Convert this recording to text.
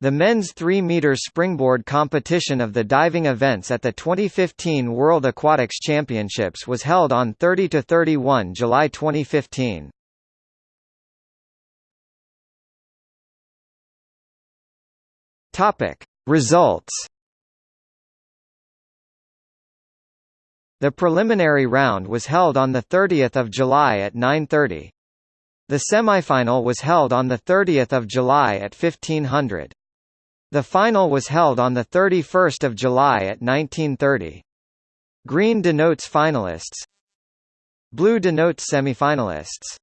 The men's 3-meter springboard competition of the diving events at the 2015 World Aquatics Championships was held on 30 to 31 July 2015. Topic: Results. The preliminary round was held on the 30th of July at 9:30. The semifinal was held on the 30th of July at 1500. The final was held on the 31st of July at 1930. Green denotes finalists. Blue denotes semifinalists.